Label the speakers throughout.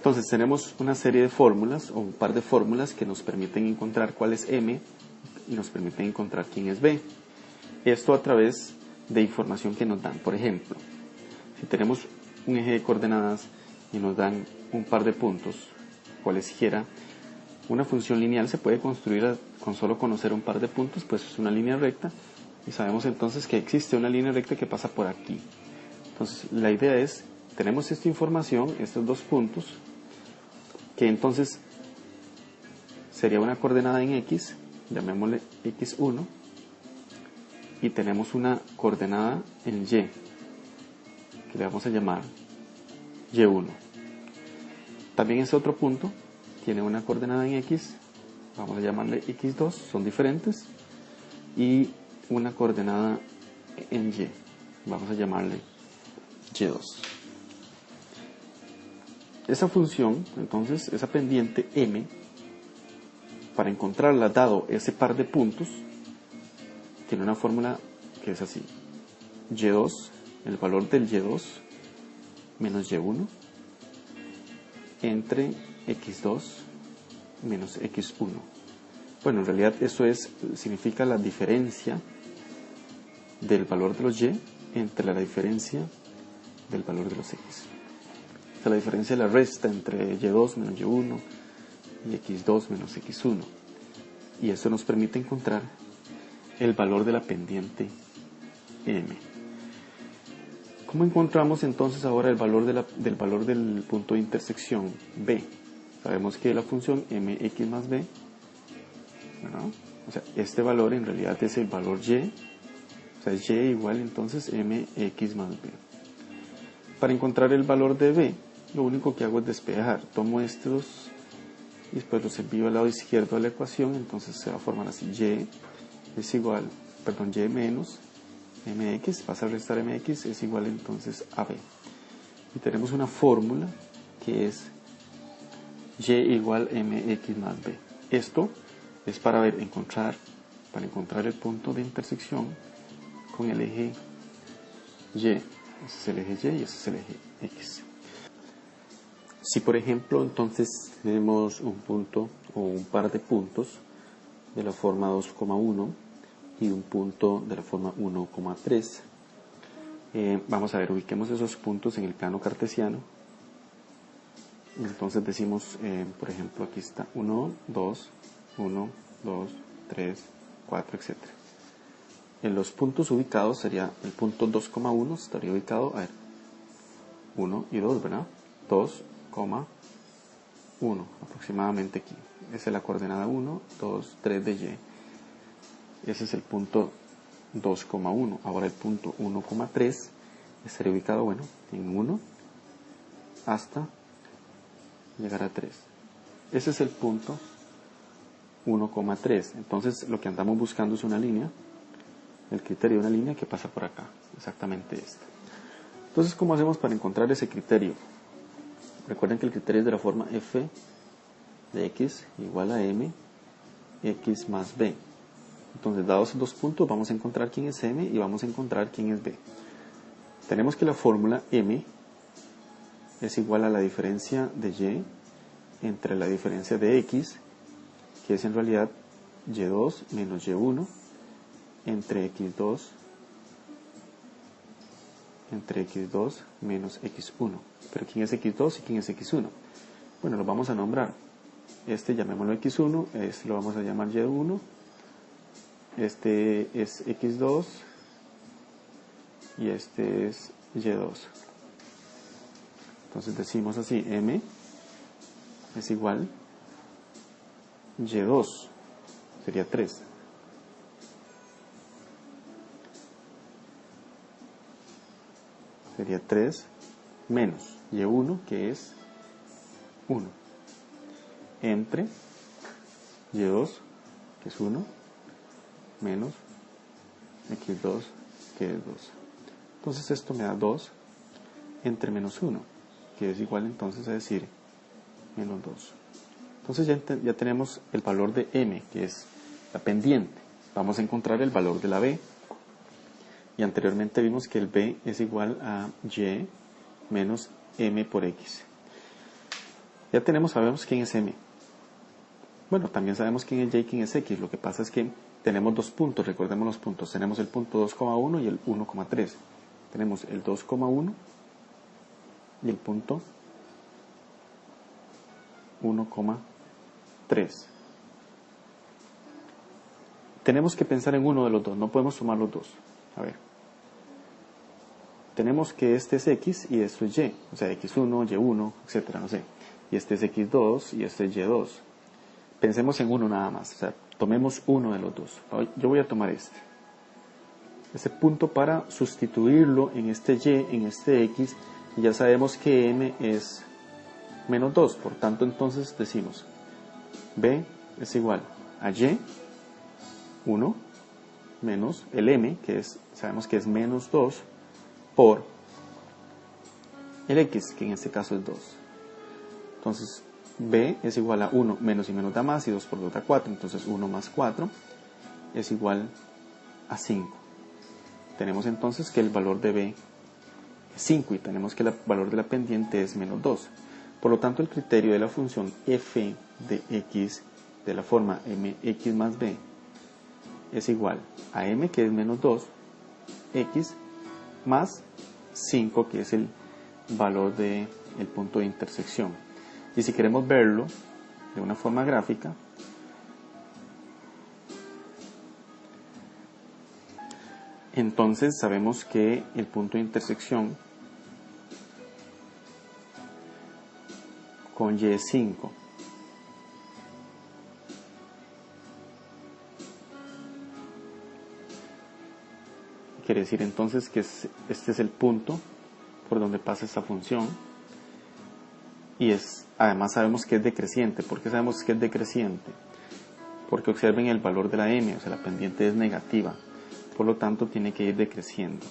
Speaker 1: Entonces tenemos una serie de fórmulas o un par de fórmulas que nos permiten encontrar cuál es M y nos permiten encontrar quién es B. Esto a través de información que nos dan. Por ejemplo, si tenemos un eje de coordenadas y nos dan un par de puntos, cualesquiera, una función lineal se puede construir con solo conocer un par de puntos, pues es una línea recta y sabemos entonces que existe una línea recta que pasa por aquí. Entonces la idea es, tenemos esta información, estos dos puntos, que entonces sería una coordenada en x, llamémosle x1, y tenemos una coordenada en y, que le vamos a llamar y1. También este otro punto tiene una coordenada en x, vamos a llamarle x2, son diferentes, y una coordenada en y, vamos a llamarle y2. Esa función, entonces, esa pendiente m, para encontrarla dado ese par de puntos, tiene una fórmula que es así. y2, el valor del y2 menos y1 entre x2 menos x1. Bueno, en realidad eso es, significa la diferencia del valor de los y entre la diferencia del valor de los x. O sea, la diferencia de la resta entre y2 menos y1 y x2 menos x1. Y eso nos permite encontrar el valor de la pendiente m. ¿Cómo encontramos entonces ahora el valor del valor del punto de intersección b? Sabemos que la función mx más b, o sea, este valor en realidad es el valor y, o sea, y igual entonces mx más b. Para encontrar el valor de b, lo único que hago es despejar. Tomo estos y después los envío al lado izquierdo de la ecuación, entonces se va a formar así y es igual, perdón, y menos mx, pasa a restar mx, es igual entonces a b. Y tenemos una fórmula que es y igual mx más b. Esto es para ver, encontrar, para encontrar el punto de intersección con el eje y. Ese es el eje y y ese es el eje x. Si por ejemplo entonces tenemos un punto o un par de puntos de la forma 2,1 y un punto de la forma 1,3. Eh, vamos a ver, ubiquemos esos puntos en el plano cartesiano. Entonces decimos, eh, por ejemplo, aquí está 1, 2, 1, 2, 3, 4, etc. En los puntos ubicados sería el punto 2,1 estaría ubicado, a ver, 1 y 2, ¿verdad? 2,1 aproximadamente aquí. Esa es la coordenada 1, 2, 3 de y. Ese es el punto 2,1. Ahora el punto 1,3 estaría ubicado, bueno, en 1 hasta llegar a 3. Ese es el punto 1,3. Entonces lo que andamos buscando es una línea, el criterio de una línea que pasa por acá, exactamente esta. Entonces, ¿cómo hacemos para encontrar ese criterio? Recuerden que el criterio es de la forma f de x igual a m, x más b. Entonces, dados dos puntos, vamos a encontrar quién es m y vamos a encontrar quién es b. Tenemos que la fórmula m es igual a la diferencia de y entre la diferencia de x, que es en realidad y2 menos y1, entre x2 entre x2 menos x1. Pero ¿quién es x2 y quién es x1? Bueno, lo vamos a nombrar. Este llamémoslo x1, este lo vamos a llamar y1, este es x2 y este es y2. Entonces decimos así, m es igual y2, sería 3. Sería 3 menos y1, que es 1, entre y2, que es 1, menos x2, que es 2. Entonces esto me da 2 entre menos 1, que es igual entonces a decir menos 2. Entonces ya, ya tenemos el valor de m, que es la pendiente. Vamos a encontrar el valor de la b. Y anteriormente vimos que el b es igual a y menos m por x. Ya tenemos, sabemos quién es m. Bueno, también sabemos quién es y y quién es x. Lo que pasa es que tenemos dos puntos, recordemos los puntos. Tenemos el punto 2,1 y el 1,3. Tenemos el 2,1 y el punto 1,3. Tenemos que pensar en uno de los dos, no podemos sumar los dos. A ver. Tenemos que este es x y esto es y, o sea, x1, y1, etcétera, no sé. Y este es x2 y este es y2. Pensemos en uno nada más, o sea, tomemos uno de los dos. Yo voy a tomar este. Este punto para sustituirlo en este y, en este x, y ya sabemos que m es menos 2, por tanto entonces decimos b es igual a y 1 menos el m, que es, sabemos que es menos 2, por el x, que en este caso es 2. Entonces, b es igual a 1 menos y menos da más, y 2 por 2 da 4, entonces 1 más 4 es igual a 5. Tenemos entonces que el valor de b es 5 y tenemos que el valor de la pendiente es menos 2. Por lo tanto, el criterio de la función f de x de la forma mx más b es igual a m que es menos 2, x más 5 que es el valor del el punto de intersección. Y si queremos verlo de una forma gráfica, entonces sabemos que el punto de intersección con Y5 quiere decir entonces que este es el punto por donde pasa esta función. Y es además sabemos que es decreciente. ¿por qué sabemos que es decreciente? porque observen el valor de la m o sea la pendiente es negativa. Por lo tanto tiene que ir decreciendo.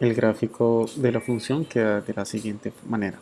Speaker 1: El gráfico de la función queda de la siguiente manera